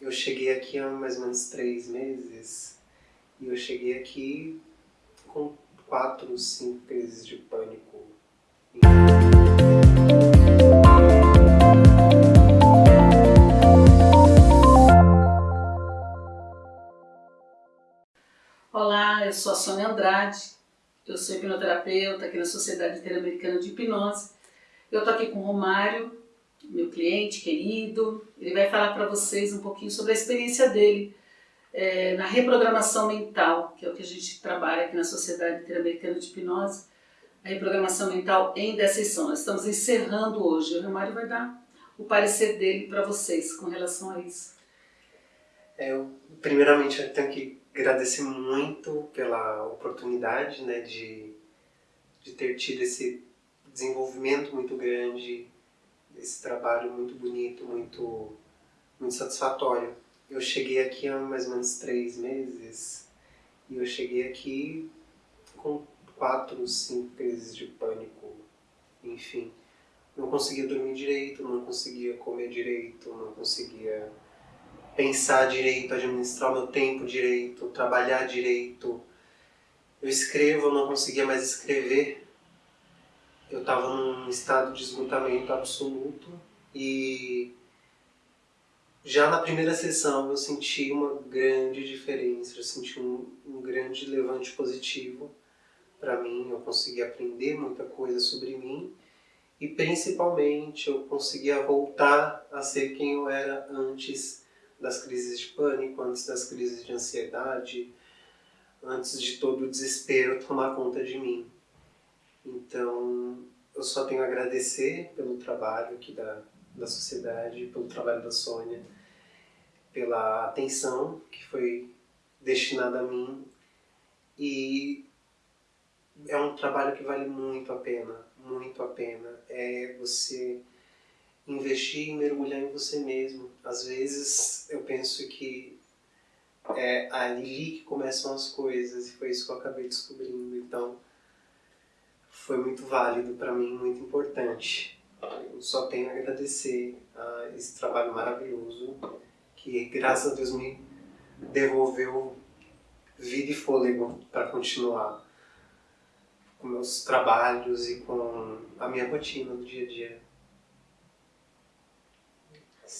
Eu cheguei aqui há mais ou menos três meses e eu cheguei aqui com quatro, cinco crises de pânico. Olá, eu sou a Sônia Andrade, eu sou hipnoterapeuta aqui na Sociedade Interamericana de Hipnose. Eu estou aqui com o Romário, meu cliente querido, ele vai falar para vocês um pouquinho sobre a experiência dele é, na reprogramação mental, que é o que a gente trabalha aqui na Sociedade Interamericana de Hipnose, a reprogramação mental em 10 sessões. Nós estamos encerrando hoje, o Romário vai dar o parecer dele para vocês com relação a isso. É, eu, primeiramente, eu tenho que agradecer muito pela oportunidade né, de, de ter tido esse desenvolvimento muito grande, esse trabalho muito bonito, muito, muito satisfatório. Eu cheguei aqui há mais ou menos três meses e eu cheguei aqui com quatro, cinco crises de pânico, enfim. Não conseguia dormir direito, não conseguia comer direito, não conseguia pensar direito, administrar o meu tempo direito, trabalhar direito. Eu escrevo, não conseguia mais escrever eu estava num estado de esgotamento absoluto e já na primeira sessão eu senti uma grande diferença, eu senti um, um grande levante positivo para mim, eu consegui aprender muita coisa sobre mim e principalmente eu conseguia voltar a ser quem eu era antes das crises de pânico, antes das crises de ansiedade, antes de todo o desespero tomar conta de mim. Então, eu só tenho a agradecer pelo trabalho aqui da, da sociedade, pelo trabalho da Sônia, pela atenção que foi destinada a mim e é um trabalho que vale muito a pena, muito a pena. É você investir e mergulhar em você mesmo. Às vezes eu penso que é ali que começam as coisas e foi isso que eu acabei descobrindo. Então, foi muito válido para mim, muito importante. Eu só tenho a agradecer a esse trabalho maravilhoso que, graças a Deus, me devolveu vida e fôlego para continuar com meus trabalhos e com a minha rotina do dia a dia.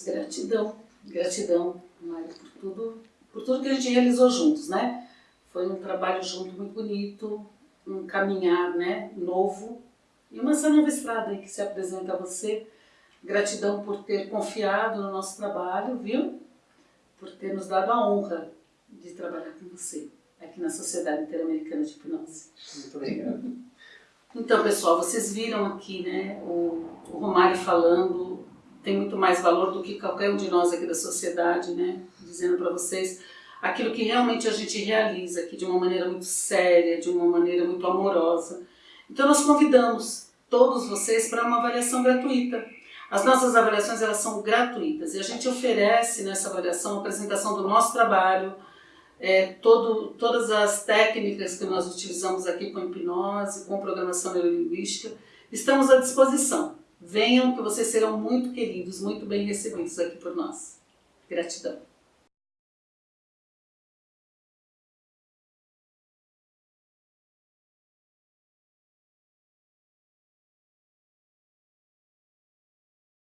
Gratidão, gratidão, Mário, por tudo, por tudo que a gente realizou juntos, né? Foi um trabalho junto muito bonito, um caminhar né, novo e uma essa nova estrada que se apresenta a você. Gratidão por ter confiado no nosso trabalho, viu? Por ter nos dado a honra de trabalhar com você aqui na Sociedade Interamericana de Hipnose. Muito obrigado. Então, pessoal, vocês viram aqui né, o, o Romário falando, tem muito mais valor do que qualquer um de nós aqui da sociedade, né, dizendo para vocês aquilo que realmente a gente realiza aqui de uma maneira muito séria, de uma maneira muito amorosa. Então nós convidamos todos vocês para uma avaliação gratuita. As nossas avaliações elas são gratuitas e a gente oferece nessa avaliação a apresentação do nosso trabalho, é, todo, todas as técnicas que nós utilizamos aqui com hipnose, com programação neurolinguística, estamos à disposição. Venham que vocês serão muito queridos, muito bem recebidos aqui por nós. Gratidão.